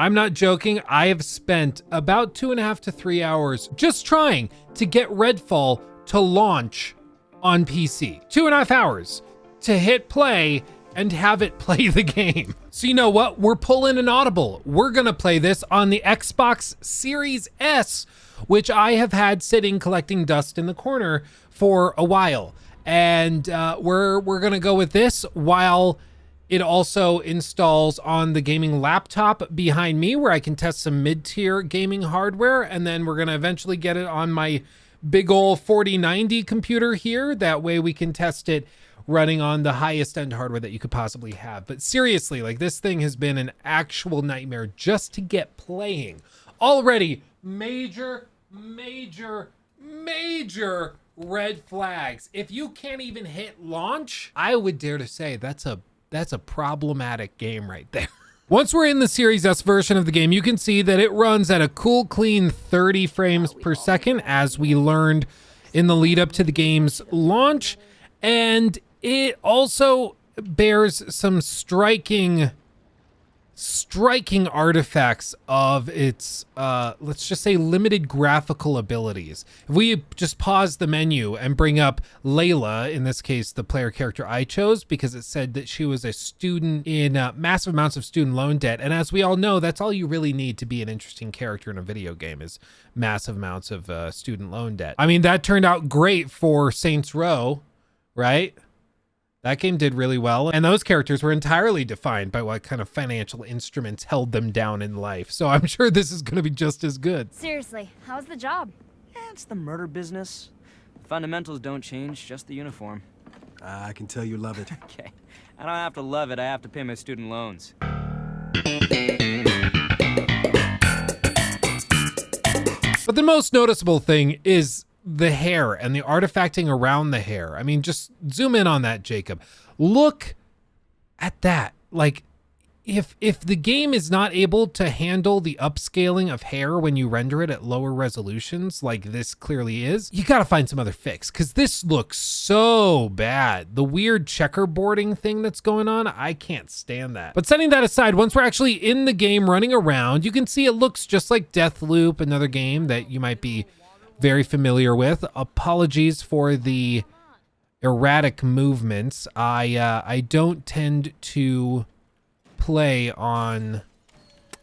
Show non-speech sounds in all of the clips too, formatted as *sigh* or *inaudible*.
I'm not joking. I have spent about two and a half to three hours just trying to get Redfall to launch on PC. Two and a half hours to hit play and have it *laughs* play the game. So you know what? We're pulling an audible. We're to play this on the Xbox Series S, which I have had sitting collecting dust in the corner for a while. And uh, we're we're to go with this while it also installs on the gaming laptop behind me where I can test some mid-tier gaming hardware. And then we're going to eventually get it on my big old 4090 computer here. That way we can test it running on the highest end hardware that you could possibly have. But seriously, like this thing has been an actual nightmare just to get playing. Already major, major, major red flags. If you can't even hit launch, I would dare to say that's a that's a problematic game right there. *laughs* Once we're in the Series S version of the game, you can see that it runs at a cool, clean 30 frames per second, as we learned in the lead up to the game's launch. And it also bears some striking striking artifacts of its uh let's just say limited graphical abilities. If we just pause the menu and bring up layla in this case the player character i chose because it said that she was a student in uh, massive amounts of student loan debt. And as we all know that's all you really need to be an interesting character in a video game is massive amounts of uh, student loan debt. I mean that turned out great for saints row right that game did really well, and those characters were entirely defined by what kind of financial instruments held them down in life. So I'm *laughs* sure this is going to be just as good. Seriously, how's the job? Eh, it's the murder business. Fundamentals don't change, just the uniform. Uh, I can tell you love it. *laughs* okay. I don't have to love it, I have to pay my student loans. But the most noticeable thing is the hair and the artifacting around the hair. I mean, just zoom in on that, Jacob. Look at that. Like if if the game is not able to handle the upscaling of hair when you render it at lower resolutions like this clearly is, you got to find some other fix cuz this looks so bad. The weird checkerboarding thing that's going on, I can't stand that. But setting that aside, once we're actually in the game running around, you can see it looks just like Deathloop, another game that you might be very familiar with. Apologies for the erratic movements. I uh, I don't tend to play on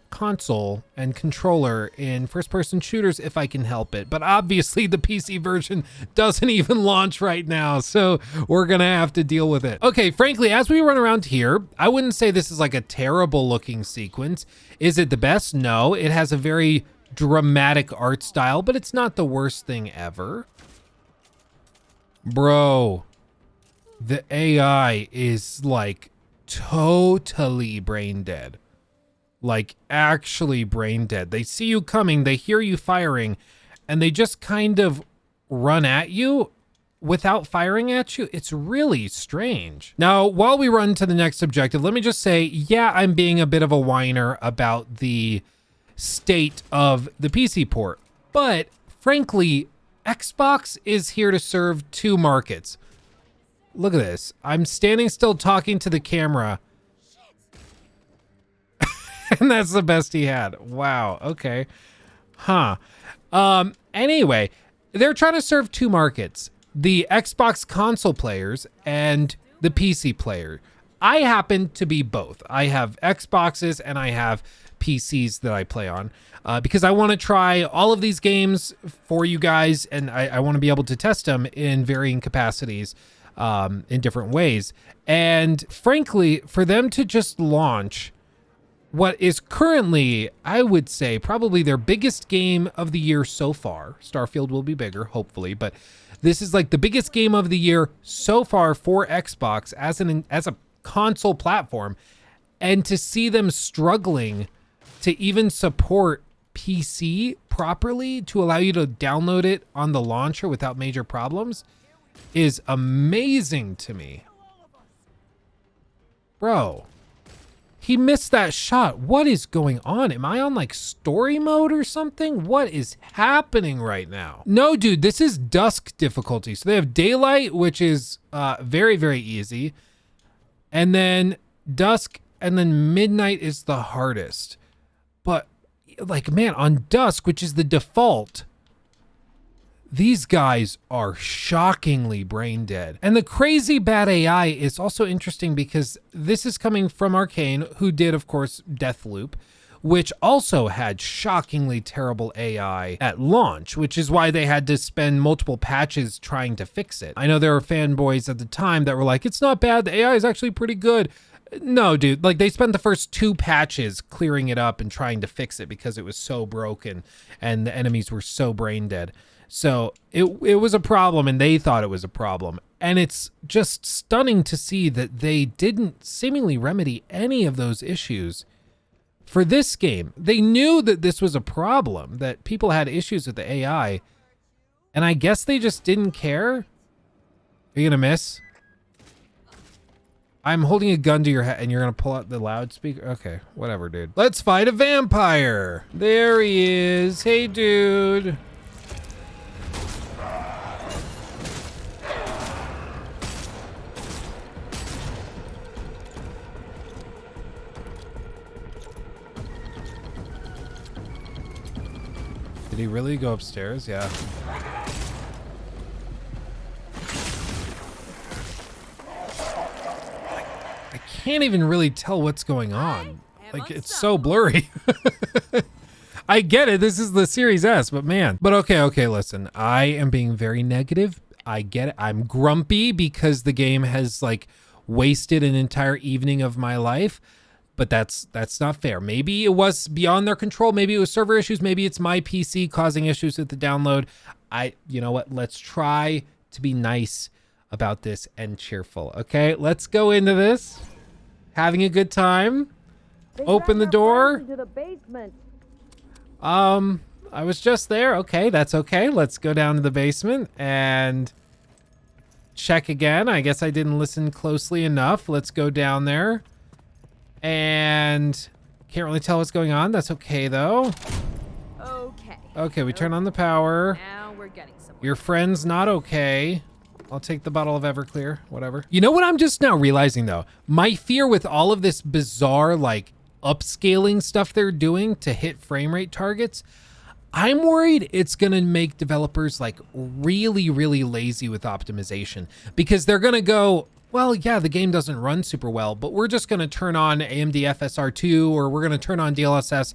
console and controller in first person shooters if I can help it. But obviously the PC version doesn't even launch right now, so we're gonna have to deal with it. Okay, frankly, as we run around here, I wouldn't say this is like a terrible looking sequence. Is it the best? No, it has a very dramatic art style, but it's not the worst thing ever. Bro, the AI is like totally brain dead. Like actually brain dead. They see you coming, they hear you firing, and they just kind of run at you without firing at you. It's really strange. Now, while we run to the next objective, let me just say, yeah, I'm being a bit of a whiner about the state of the PC port. But frankly, Xbox is here to serve two markets. Look at this. I'm standing still talking to the camera. *laughs* and that's the best he had. Wow. Okay. Huh. Um, anyway, they're trying to serve two markets. The Xbox console players and the PC player. I happen to be both. I have Xboxes and I have PCs that I play on uh, because I want to try all of these games for you guys and I, I want to be able to test them in varying capacities um, in different ways. And frankly, for them to just launch what is currently, I would say, probably their biggest game of the year so far. Starfield will be bigger, hopefully, but this is like the biggest game of the year so far for Xbox as an as a console platform. And to see them struggling to even support PC properly to allow you to download it on the launcher without major problems is amazing to me. Bro, he missed that shot. What is going on? Am I on like story mode or something? What is happening right now? No, dude, this is dusk difficulty. So they have daylight, which is uh, very, very easy. And then dusk and then midnight is the hardest. But like man, on Dusk, which is the default, these guys are shockingly brain dead. And the crazy bad AI is also interesting because this is coming from Arcane, who did, of course, Deathloop, which also had shockingly terrible AI at launch, which is why they had to spend multiple patches trying to fix it. I know there were fanboys at the time that were like, it's not bad, the AI is actually pretty good. No, dude, like they spent the first two patches clearing it up and trying to fix it because it was so broken and the enemies were so brain dead. So it it was a problem and they thought it was a problem. And it's just stunning to see that they didn't seemingly remedy any of those issues for this game. They knew that this was a problem, that people had issues with the AI. And I guess they just didn't care. Are you gonna miss? I'm holding a gun to your head and you're gonna pull out the loudspeaker? Okay, whatever, dude. Let's fight a vampire. There he is. Hey, dude. Did he really go upstairs? Yeah. I can't even really tell what's going on. Like, it's so blurry. *laughs* I get it. This is the Series S, but man. But okay, okay, listen. I am being very negative. I get it. I'm grumpy because the game has like wasted an entire evening of my life but that's that's not fair. Maybe it was beyond their control. Maybe it was server issues. Maybe it's my PC causing issues with the download. I, you know what? Let's try to be nice about this and cheerful. Okay, let's go into this. Having a good time. Open the door. To the basement. Um, I was just there. Okay, that's okay. Let's go down to the basement and check again. I guess I didn't listen closely enough. Let's go down there and can't really tell what's going on. That's okay though. Okay. Okay, we turn on the power. Now we're getting somewhere. Your friend's not okay. I'll take the bottle of Everclear, whatever. You know what I'm just now realizing though? My fear with all of this bizarre like upscaling stuff they're doing to hit frame rate targets, I'm worried it's going to make developers like really, really lazy with optimization because they're going to go, well, yeah, the game doesn't run super well, but we're just going to turn on AMD FSR2 or we're going to turn on DLSS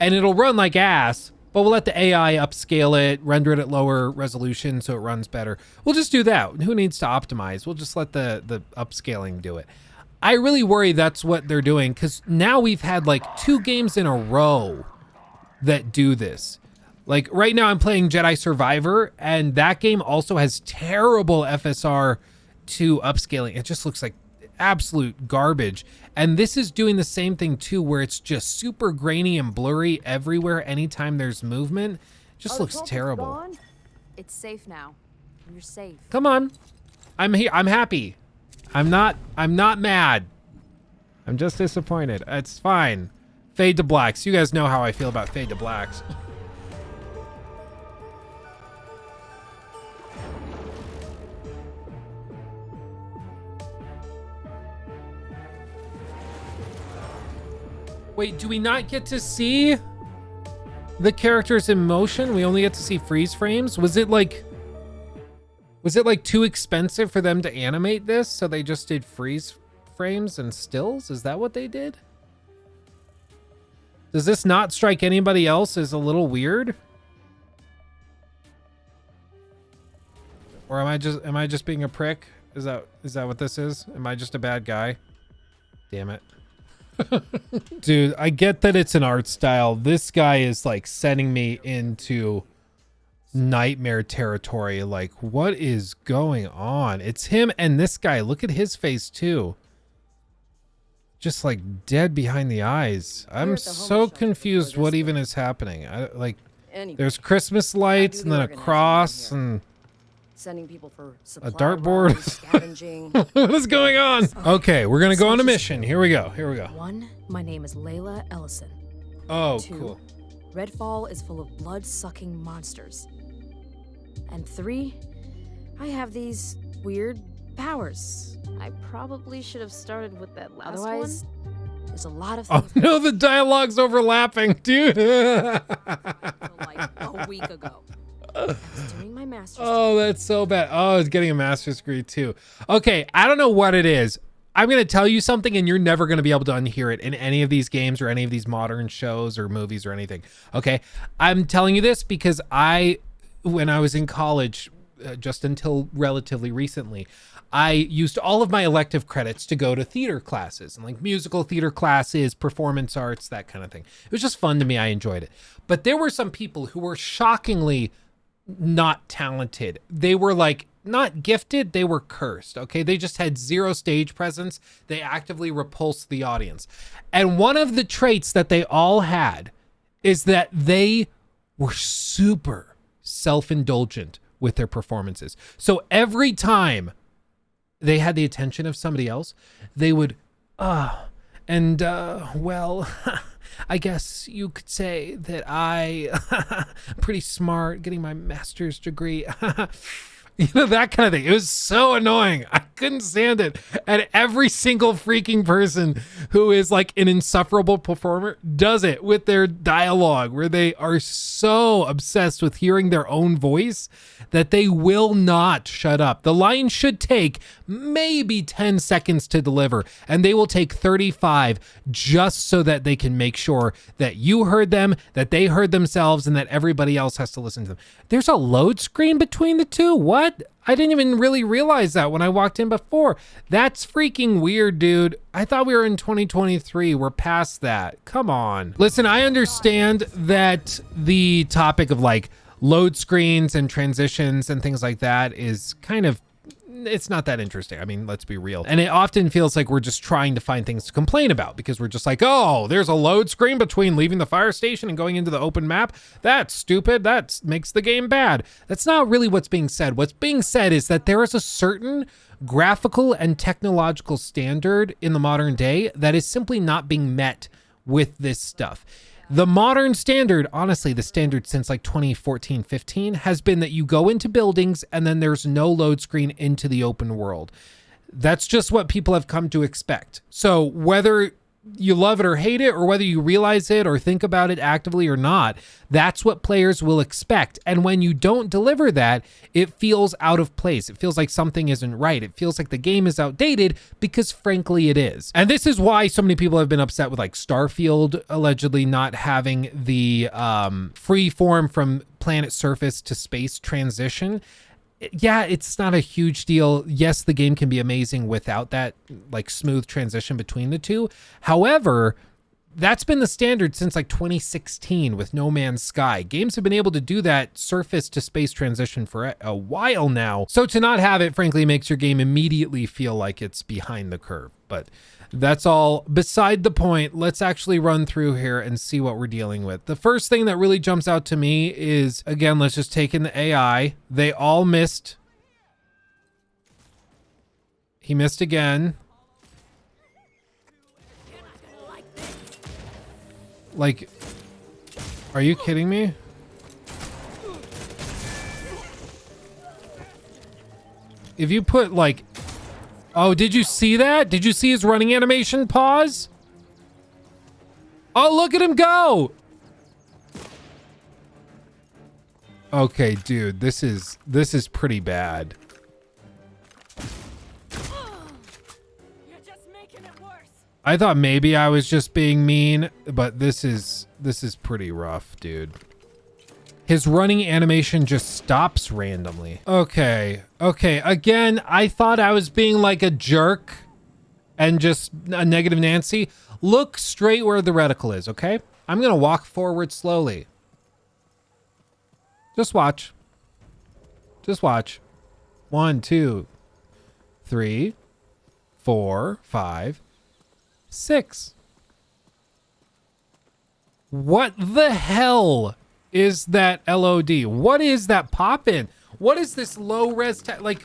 and it'll run like ass, but we'll let the AI upscale it, render it at lower resolution so it runs better. We'll just do that. Who needs to optimize? We'll just let the, the upscaling do it. I really worry that's what they're doing because now we've had like two games in a row that do this. Like right now I'm playing Jedi Survivor and that game also has terrible FSR 2 upscaling. It just looks like absolute garbage. And this is doing the same thing too, where it's just super grainy and blurry everywhere anytime there's movement. It just Oh, looks terrible. gone? It's safe now. You're safe. Come on. I'm here. I'm happy. I'm not I'm not mad. I'm just disappointed. It's fine. Fade to blacks. You guys know how I feel about fade to blacks. *laughs* Wait, do we not get to see the characters in motion? We only get to see freeze frames? Was it like was it like too expensive for them to animate this? So they just did freeze frames and stills? Is that what they did? Does this not strike anybody else as a little weird? Or am I just am I just being a prick? Is that is that what this is? Am I just a bad guy? Damn it. *laughs* Dude, I get that it's an art style. This guy is like sending me into nightmare territory. Like, what is going on? It's him and this guy. Look at his face too. Just like dead behind the eyes. I'm at the homeless so confused what even is happening. I like there's Christmas lights and then a cross and sending people for supply dartboard. runs, *laughs* scavenging. what is going on? Okay, we're gonna go on a mission. Here we go. Here we go. One, my name is Layla Ellison. Oh, Two, cool. Redfall is full of blood sucking monsters. And three, I have these weird powers. I probably should have started with that last Otherwise, one. There's a lot of Oh *laughs* no, the dialogue's overlapping, dude. *laughs* like a week ago. I was doing my master's. oh, that's so bad. Oh, it's getting a master's degree too. Okay, I don't know what it is. I'm gonna tell you something, and you're never gonna be able to unhear it in any of these games or any of these modern shows or movies or anything. Okay, I'm telling you this because I, when I was in college, uh, just until relatively recently, I used all of my elective credits to go to theater classes and like musical theater classes, performance arts, that kind of thing. It was just fun to me. I enjoyed it. But there were some people who were shockingly not talented. They were like not gifted, they were cursed. Okay. They just had zero stage presence. They actively repulsed the audience. And one of the traits that they all had is that they were super self indulgent with their performances. So every time they had the attention of somebody else, they would, ah, and uh, well, *laughs* I guess you could say that I *laughs* pretty smart, getting my master's degree. *laughs* *laughs* you know that kind of thing. It was so annoying. I couldn't stand it. And every single freaking person who is like an insufferable performer does it with their dialogue, where they are so obsessed with hearing their own voice that they will not shut up. The line should take maybe 10 seconds to deliver, and they will take 35 just so that they can make sure that you heard them, that they heard themselves, and that everybody else has to listen to them. There's a load screen between the two. What? I didn't even really realize that when I walked in before. That's freaking weird, dude. I thought we were in 2023. We're past that. Come on. Listen, I understand that the topic of like load screens and transitions and things like that is kind of it's not that interesting. I mean, let's be real. And it often feels like we're just trying to find things to complain about because we're just like, oh, there's a load screen between leaving the fire station and going into the open map. That's stupid. That makes the game bad. That's not really what's being said. What's being said is that there is a certain graphical and technological standard in the modern day that is simply not being met with this stuff. The modern standard, honestly, the standard since like 2014, 15, has been that you go into buildings and then there's no load screen into the open world. That's just what people have come to expect. So whether you love it or hate it, or whether you realize it or think about it actively or not, that's what players will expect. And when you don't deliver that, it feels out of place. It feels like something isn't right. It feels like the game is outdated because, frankly, it is. And this is why so many people have been upset with like Starfield allegedly not having the um, free form from planet surface to space transition yeah, it's not a huge deal. Yes, the game can be amazing without that like smooth transition between the two. However, that's been the standard since like 2016 with No Man's Sky. Games have been able to do that surface to space transition for a while now. So to not have it, frankly, makes your game immediately feel like it's behind the curve. But that's all beside the point. Let's actually run through here and see what we're dealing with. The first thing that really jumps out to me is, again, let's just take in the AI. They all missed. He missed again. Like, are you kidding me? If you put like, oh, did you see that? Did you see his running animation pause? Oh, look at him go. Okay, dude, this is, this is pretty bad. I thought maybe I was just being mean, but this is this is pretty rough, dude. His running animation just stops randomly. Okay. Okay. Again, I thought I was being like a jerk and just a negative Nancy. Look straight where the reticle is, okay? I'm going to walk forward slowly. Just watch. Just watch. One, two, three, four, five, six. What the hell is that LOD? What is that pop-in? What is this low res like?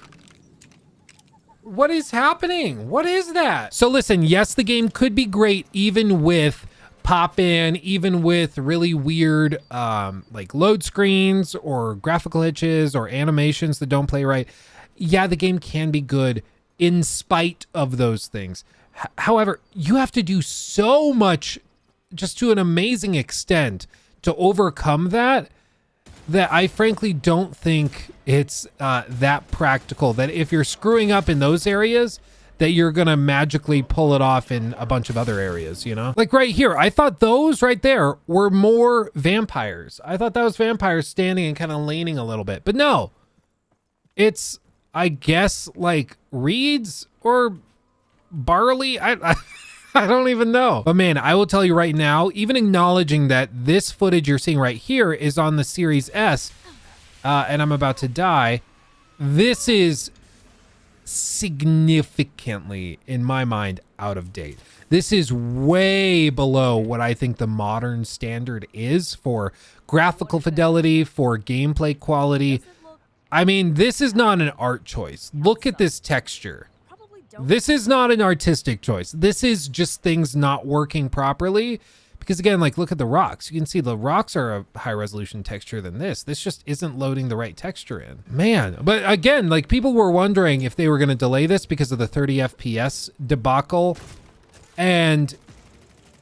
What is happening? What is that? So listen, yes, the game could be great even with pop in, even with really weird um, like load screens or graphical hitches or animations that don't play right. Yeah, the game can be good in spite of those things. H- however, you have to do so much just to an amazing extent to overcome that that I frankly don't think it's uh, that practical. That if you're screwing up in those areas, that you're gonna magically pull it off in a bunch of other areas, you know? Like right here, I thought those right there were more vampires. I thought that was vampires standing and kind of leaning a little bit, but no, it's I guess like reeds or barley. I, I *laughs* *laughs* I don't even know. But man, I will tell you right now, even acknowledging that this footage you're seeing right here is on the Series S, uh, and I'm about to die, this is significantly, in my mind, out of date. This is way below what I think the modern standard is for graphical fidelity, for gameplay quality. I mean, this is not an art choice. Look at this texture. This is not an artistic choice. This is just things not working properly. Because again, like look at the rocks. You can see the rocks are a high resolution texture than this. This just isn't loading the right texture in. Man, but again, like people were wondering if they were going to delay this because of the 30 FPS debacle. And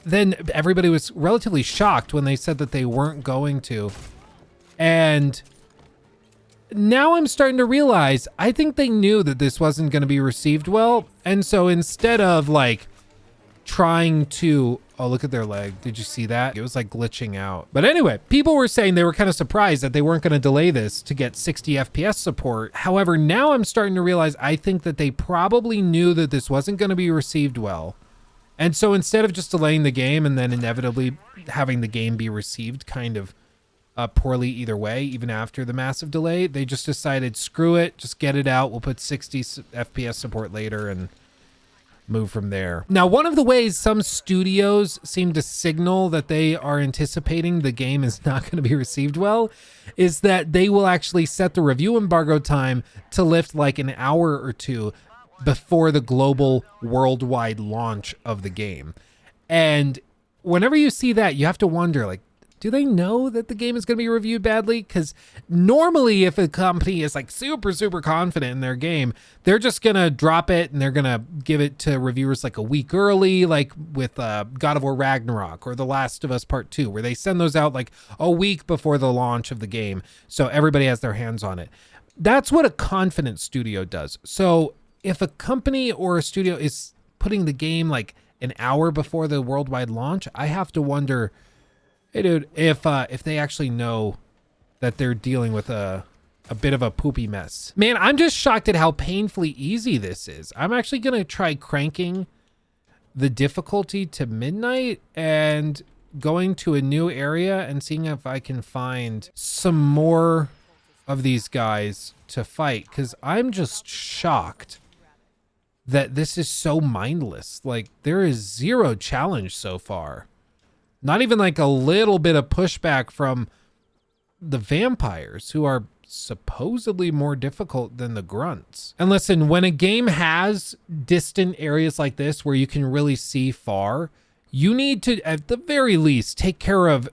then everybody was relatively shocked when they said that they weren't going to. And now I'm starting to realize I think they knew that this wasn't going to be received well. And so instead of like trying to oh look at their leg. Did you see that? It was like glitching out. But anyway people were saying they were kind of surprised that they weren't going to delay this to get 60 fps support. However now i'm starting to realize i think that they probably knew that this wasn't going to be received well. And so instead of just delaying the game and then inevitably having the game be received kind of uh, poorly either way, even after the massive delay, they just decided, screw it, just get it out. We'll put 60 FPS support later and move from there. Now, one of the ways some studios seem to signal that they are anticipating the game is *laughs* not going to be received well is that they will actually set the review embargo time to lift like an hour or two before the global worldwide launch of the game. And whenever you see that, you have to wonder like do they know that the game is going to be reviewed badly? Because normally, if a company is like super, super confident in their game, they're just going to drop it and they're going to give it to reviewers like a week early, like with uh, God of War Ragnarok or The Last of Us Part 2, where they send those out like a week before the launch of the game. So everybody has their hands on it. That's what a confident studio does. So if a company or a studio is putting the game like an hour before the worldwide launch, I have to wonder Hey, dude, if uh, if they actually know that they're dealing with a a bit of a poopy mess, man, I'm just shocked at how painfully easy this is. I'm actually gonna try cranking the difficulty to midnight and going to a new area and seeing if I can find some more of these guys to fight because I'm just shocked that this is so mindless. Like there is zero challenge so far. Not even like a little bit of pushback from the vampires who are supposedly more difficult than the grunts. And listen, when a game has distant areas like this where you can really see far, you need to, at the very least, take care of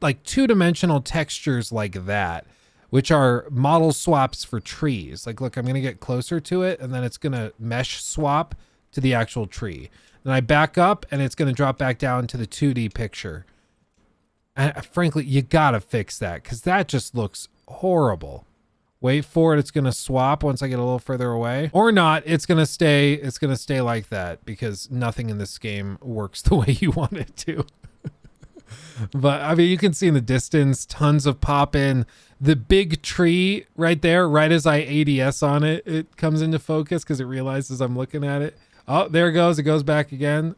like two dimensional textures like that, which are model swaps for trees. Like, look, I'm going to get closer to it and then it's going to mesh swap to the actual tree. Then I back up and it's going to drop back down to the 2D picture. And uh, frankly, you got to fix that because that just looks horrible. Wait for it. It's going to swap once I get a little further away or not. It's going to stay. It's going to stay like that because nothing in this game works *laughs* the way you want it to. *laughs* but I mean, you can see in the distance, tons of pop in. The big tree right there, right as I ADS on it, it comes into focus because it realizes I'm looking at it. Oh, there it goes. It goes back again.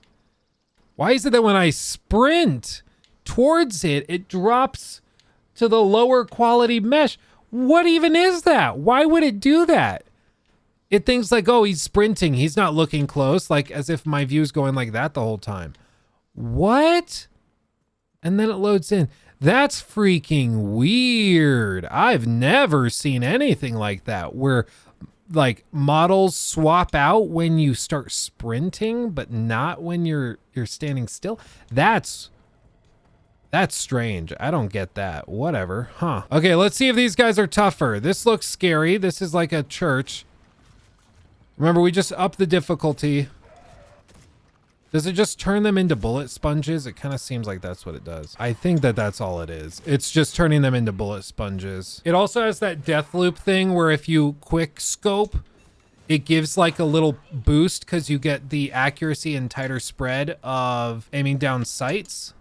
Why is it that when I sprint towards it, it drops to the lower quality mesh? What even is that? Why would it do that? It thinks like, oh, he's sprinting. He's not looking close, like as if my view's going like that the whole time. What? And then it loads in. That's freaking weird. I've never seen anything like that where like models swap out when you start sprinting but not when you're you're standing still? That's that's strange. I don't get that. Whatever. Huh. Okay let's see if these guys are tougher. This looks scary. This is like a church. Remember we just upped the difficulty Does it just turn them into bullet sponges? It kind of seems like that's what it does. I think that that's all it is. It's just turning them into bullet sponges. It also has that Deathloop thing where if you quick scope, it gives like a little boost because you get the accuracy and tighter spread of aiming down sights.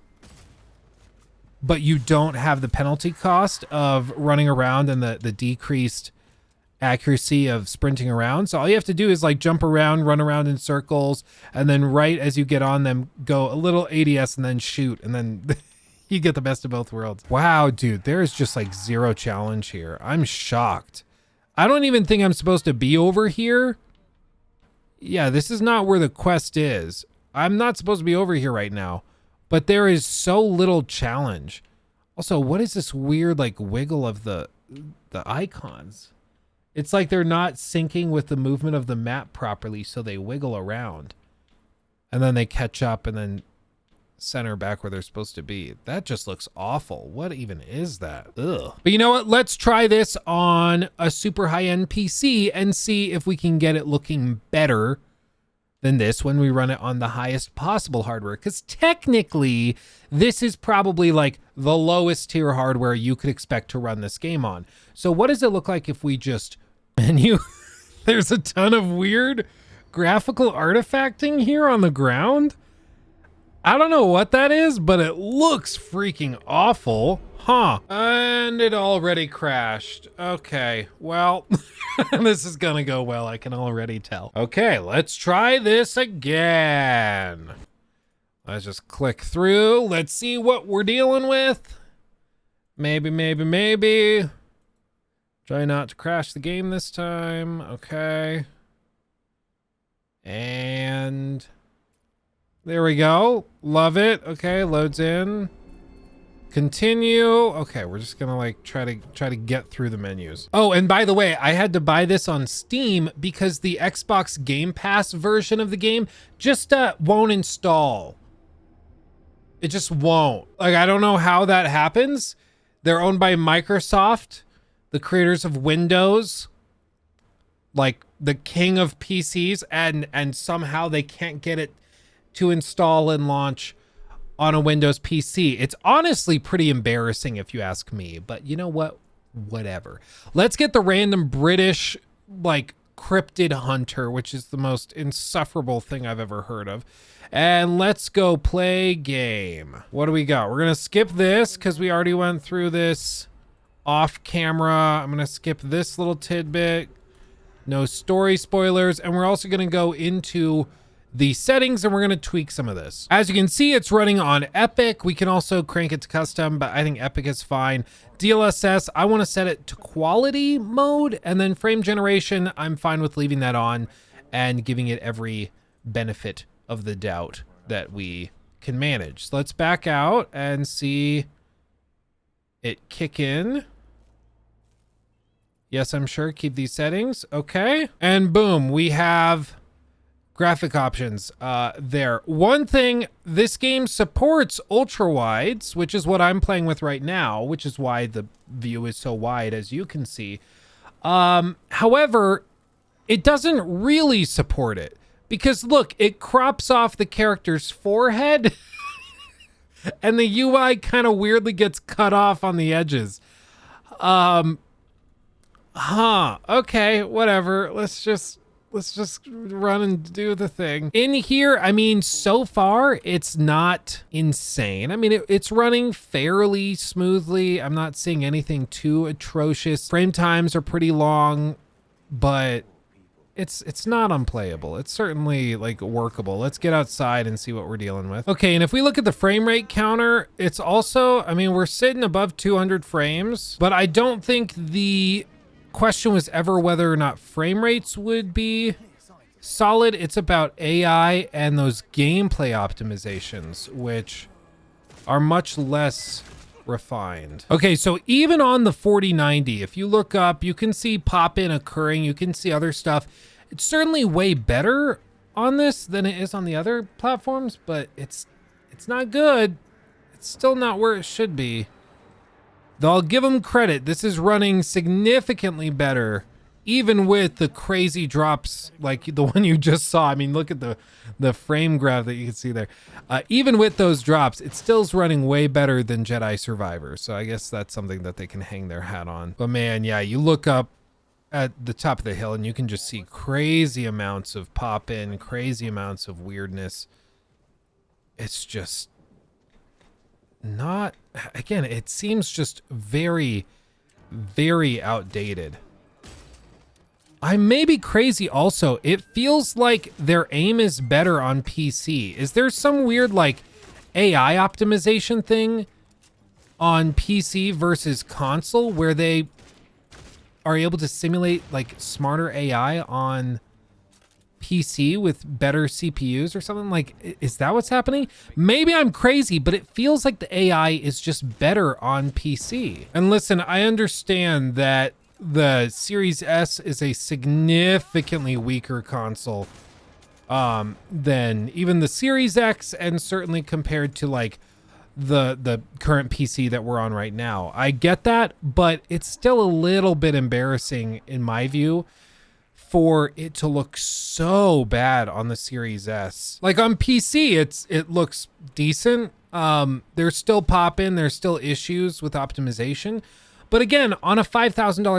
But you don't have the penalty cost of running around and the, the decreased accuracy of sprinting around. So all you have to do is like jump around, run around in circles, and then right as you get on them, go a little ADS and then shoot. And then *laughs* you get the best of both worlds. Wow, dude, there is just like zero challenge here. I'm shocked. I don't even think I'm supposed to be over here. Yeah, this is not where the quest is. I'm not supposed to be over here right now. But there is so little challenge. Also, what is this weird like wiggle of the the icons? It's like they're not syncing with the movement of the map properly, so they wiggle around. And then they catch up and then center back where they're supposed to be. That just looks awful. What even is that? Ugh. But you know what? Let's try this on a super high-end PC and see if we can get it looking better than this when we run it on the highest possible hardware. Because technically, this is probably like the lowest tier hardware you could expect to run this game on. So what does it look like if we just menu? *laughs* There's a ton of weird graphical artifacting here on the ground. I don't know what that is, but it looks freaking awful. Huh. And it already crashed. Okay, well, *laughs* this is gonna go well, I can already tell. Okay, let's try this again. Let's just click through. Let's see what we're dealing with. Maybe, maybe, maybe. Try not to crash the game this time. Okay. And there we go. Love it. Okay, loads in. Continue. Okay, we're just gonna like try to try to get through the menus. Oh, and by the way, I had to buy this on Steam because the Xbox Game Pass version of the game just uh, won't install. It just won't. Like, I don't know how that happens. They're owned by Microsoft, the creators of Windows, like the king of PCs, and and somehow they can't get it to install and launch on a Windows PC. It's honestly pretty embarrassing if you ask me, but you know what? Whatever. Let's get the random British, like, cryptid hunter, which is the most insufferable thing I've ever heard of. And let's go play game. What do we got? We're going to skip this because we already went through this off camera. I'm going to skip this little tidbit. No story spoilers. And we're also going to go into the settings and we're going to tweak some of this. As you can see, it's running on Epic. We can also crank it to custom, but I think Epic is fine. DLSS, I want to set it to quality mode and then frame generation, I'm fine with leaving that on and giving it every benefit of the doubt that we can manage. So let's back out and see it kick in. Yes, I'm sure. Keep these settings. Okay. And boom, we have graphic options uh, there. One thing, this game supports ultra wides, which is what I'm playing with right now, which is why the view is so wide, as you can see. Um, however, it doesn't really support it because look, it crops off the character's forehead *laughs* and the UI kind of weirdly gets cut off on the edges. Um, huh. Okay, whatever. Let's just let's just run and do the thing. In here, I mean, so far, it's not insane. I mean, it, it's running fairly smoothly. I'm not seeing anything too atrocious. Frame times are pretty long, but it's it's not unplayable. It's certainly like workable. Let's get outside and see what we're dealing with. Okay, and if we look at the frame rate counter, it's also, I mean, we're sitting above 200 frames, but I don't think the question was ever whether or not frame rates would be solid. It's about AI and those gameplay optimizations, which are much less refined. Okay, so even on the 4090, if you look up, you can see pop-in occurring. You can see other stuff. It's certainly way better on this than it is on the other platforms, but it's it's not good. It's still not where it should be. Though I'll give them credit, this is running significantly better even with the crazy drops like the *laughs* one you just saw. I mean, look at the the frame graph that you can see there. Uh, even with those drops, it still's running way better than Jedi Survivor. So I guess that's something that they can hang their hat on. But man, yeah, you look up at the top of the hill and you can just see crazy amounts of pop in, crazy amounts of weirdness. It's just not again, it seems just very very outdated. I may be crazy also. It feels like their aim is better on PC. Is there some weird like AI optimization thing on PC versus console where they are able to simulate like smarter AI on PC with better CPUs or something? Like, is that what's happening? Maybe I'm crazy, but it feels like the AI is just better on PC. And listen, I understand that the Series S is a significantly weaker console um, than even the Series X, and certainly compared to like the the current PC that we're on right now. I get that, but it's still a little bit embarrassing in my view for it to look so bad on the Series S. Like on PC, it's it looks decent. Um, there's still pop in, there's still issues with optimization. But again, on a $5,000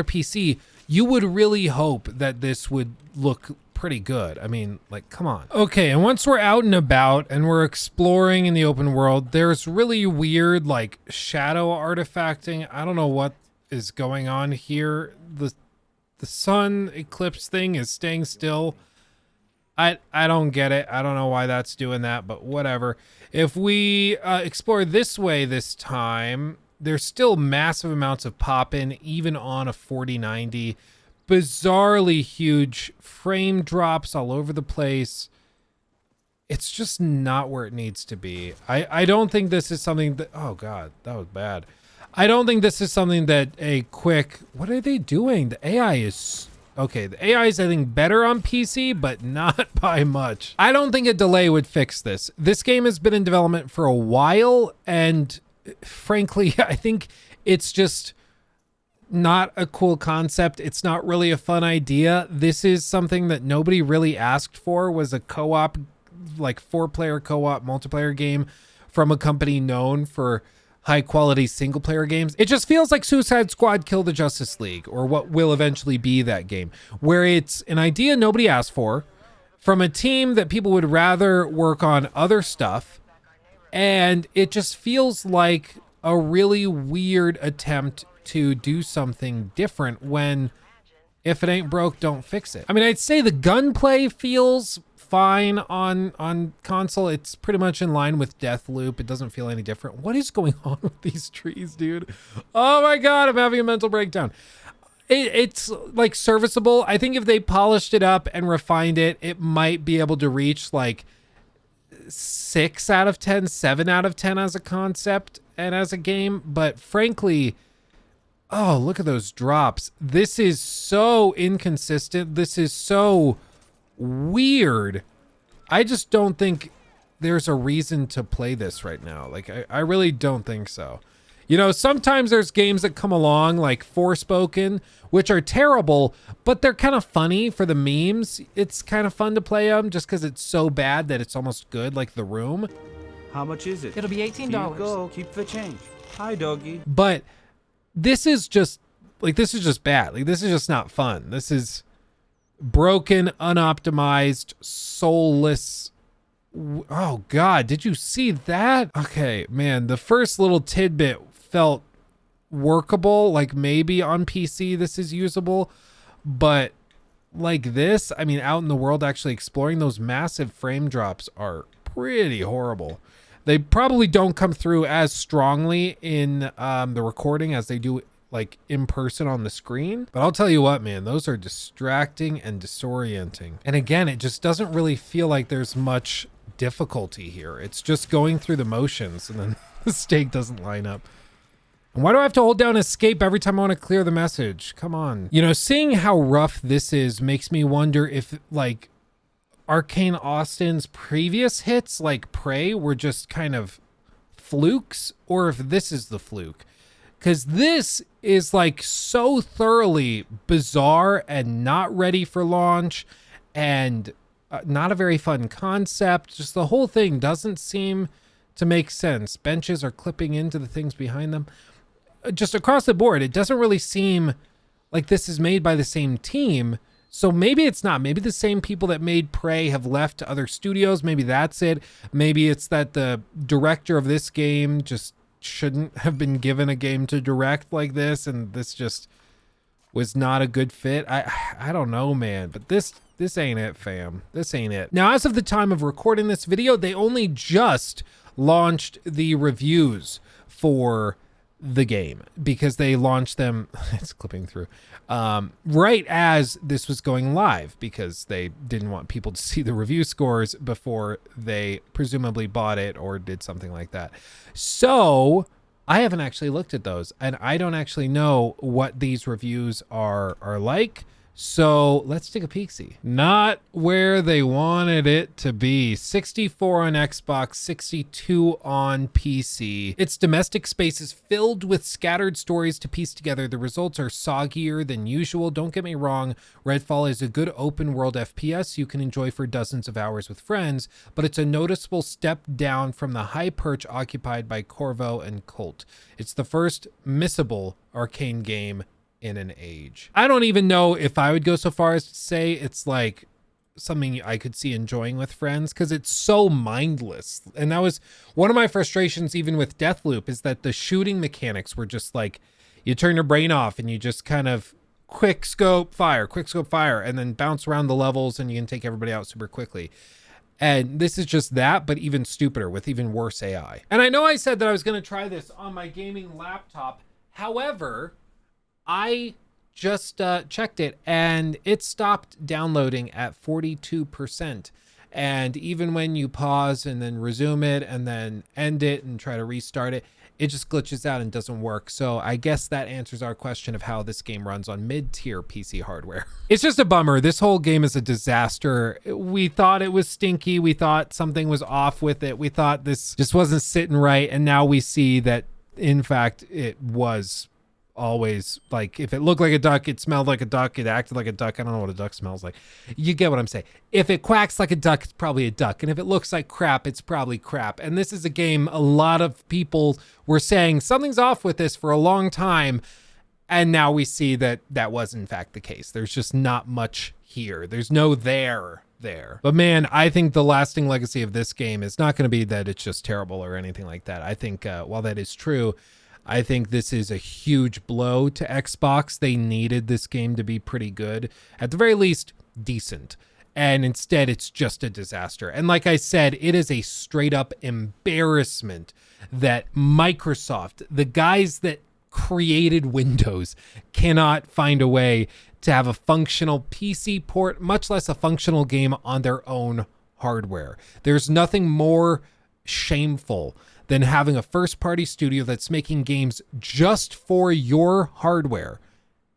PC, you would really hope that this would look pretty good. I mean, like, come on. Okay, and once we're out and about and we're exploring in the open world, there's really weird, like, shadow artifacting. I don't know what is going on here. The the sun eclipse thing is staying still. I I don't get it. I don't know why that's doing that, but whatever. If we uh, explore this way this time, there's still massive amounts of pop in, even on a 4090. Bizarrely huge frame drops all over the place. It's just not where it needs to be. I, I don't think this is something that. Oh, God, that was bad. I don't think this is something that a quick. What are they doing? The AI is. Okay, the AI is, I think, better on PC, but not *laughs* by much. I don't think a delay would fix this. This game has been in development for a while, and frankly, *laughs* I think it's just not a cool concept. It's not really a fun idea. This is something that nobody really asked for was a co-op like four-player co-op multiplayer game from a company known for high quality single player games. It just feels like Suicide Squad Kill the Justice League or what will eventually be that game where it's an idea nobody asked for from a team that people would rather work on other stuff and it just feels like a really weird attempt to do something different when if it ain't broke, don't fix it. I mean, I'd say the gunplay feels fine on on console. It's pretty much in line with Deathloop. It doesn't feel any different. What is going *laughs* on with these trees, dude? Oh my god, I'm having a mental breakdown. It, it's like serviceable. I think if they polished it up and refined it, it might be able to reach like six out of ten, seven out of 10 as a concept and as a game. But frankly, oh, look at those drops. This is so inconsistent. This is so weird. I just don't think there's a reason to play this right now. Like, I, I really don't think so. You know, sometimes there's games that come along like Forspoken, which are terrible, but they're kind of funny for the memes. It's kind of fun to play them just because it's so bad that it's almost good, like The Room. How much is it? It'll be $18. Here you go. Keep the change. Hi, doggy. But this is just like this is just bad. Like this is just not fun. This is broken, unoptimized, soulless. Oh god, did you see that? Okay, man, the first little tidbit felt workable, like maybe on PC this is usable, but like this, I mean out in the world actually exploring those massive frame drops are pretty horrible. They probably don't come through as strongly in um, the recording as they do like in person on the screen. But I'll tell you what, man, those are distracting and disorienting. And again, it just doesn't really feel like there's much difficulty here. It's just going through the motions and then *laughs* the stake doesn't line up. And why do I have to hold down escape every time I want to clear the message? Come on. You know, seeing how rough this is makes me wonder if like Arcane Austin's previous hits like Prey were just kind of flukes or if this is the fluke. because this is like so thoroughly bizarre and not ready for launch and uh, not a very fun concept. Just the whole thing doesn't seem to make sense. Benches are clipping into the things behind them. Uh, Just across the board, it doesn't really seem like this is made by the same team. So maybe it's not. Maybe the same people that made Prey have left to other studios. Maybe that's it. Maybe it's that the director of this game just shouldn't have been given a game to direct like this and this just was not a good fit. I I don't know, man, but this this ain't it, fam. This ain't it. Now, as of the time of recording this video, they only just launched the reviews for the game because they launched them *laughs* it's clipping through um, right as this was going live because they didn't want people to *laughs* see the review scores before they presumably bought it or did something like that. So i haven't actually looked at those and i don't actually know what these reviews are are like so let's take a peek see. Not where they wanted it to be. 64 on Xbox, 62 on PC. Its domestic space is filled with scattered stories to piece together. The results are soggier than usual. Don't get me wrong, Redfall is a good open world FPS you can enjoy for dozens of hours with friends, but it's a noticeable step down from the high perch occupied by Corvo and Colt. It's the first missable Arkane game in an age. I don't even know if I would go so far as to say it's like something I could see enjoying with friends because it's so mindless. And that was one of my frustrations even with Deathloop is that the shooting mechanics were just like you turn your brain off and you just kind of quick scope fire, quick scope fire, and then bounce around the levels and you can take everybody out super quickly. And this is just that, but even stupider with even worse AI. And I know I said that I was going to try this on my gaming laptop. However, I just uh, checked it and it stopped downloading at 42%. And even when you pause and then resume it and then end it and try to restart it, it just glitches out and doesn't work. So I guess that answers our question of how this game runs on mid-tier PC hardware. *laughs* It's just a bummer. This whole game is a disaster. We thought it was stinky. We thought something was off with it. We thought this just wasn't sitting right. And now we see that in fact it was always like if it looked like a duck it smelled like a duck it acted like a duck i don't know what a duck smells like. You get what i'm saying. If it quacks like a duck it's probably a duck and if it looks like crap it's probably crap. And this is a game a lot of people were saying something's off with this for a long time and now we see that that was in fact the case. There's just not much here. There's no there there. But man i think the lasting legacy of this game is not going to be that it's just terrible or anything like that. I think uh, while that is true I think this is a huge blow to Xbox. They needed this game to be pretty good, at the very least, decent. And instead, it's just a disaster. And like I said, it is a straight up embarrassment that Microsoft, the guys that created Windows, cannot find a way to have a functional PC port, much less a functional game on their own hardware. There's nothing more shameful than having a first party studio that's making games just for your hardware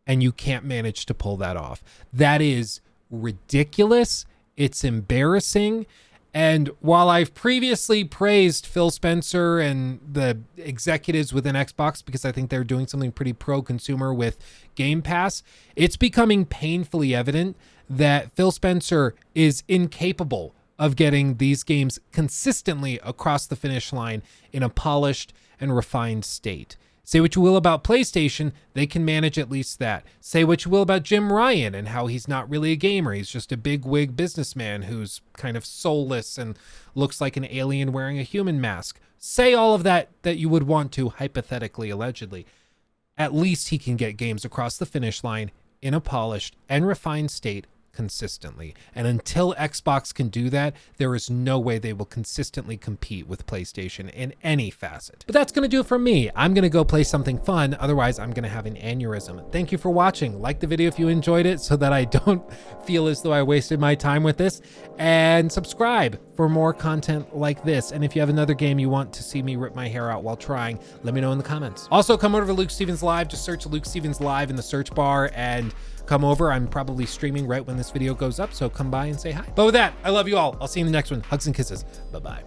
and you can't manage to pull that off. That is ridiculous. It's embarrassing. And while I've previously praised Phil Spencer and the executives within Xbox because I think they're doing something pretty pro consumer with Game Pass, it's becoming painfully evident that Phil Spencer is incapable of getting these games consistently across the finish line in a polished and refined state. Say what you will about PlayStation, they can manage at least that. Say what you will about Jim Ryan and how he's not really a gamer. He's just a big wig businessman who's kind of soulless and looks like an alien wearing a human mask. Say all of that that you would want to, hypothetically, allegedly. At least he can get games across the finish line in a polished and refined state consistently. And until Xbox can do that, there is no way they will consistently compete with PlayStation in any facet. But that's going to do it for me. I'm going to go play something fun. Otherwise, I'm going to have an aneurysm. Thank you for watching. Like the video if you enjoyed it so that I *laughs* don't feel as though I wasted my time with this. And subscribe for more content like this. And if you have another game you want to see me rip my hair out while trying, let me know in the comments. Also, come over to Luke Stephens Live. Just search Luke Stephens Live in the search bar and come over. I'm probably streaming right when this video goes up, so come by and say hi. But with that, I love you all. I'll see you in the next one. Hugs and kisses. Bye-bye.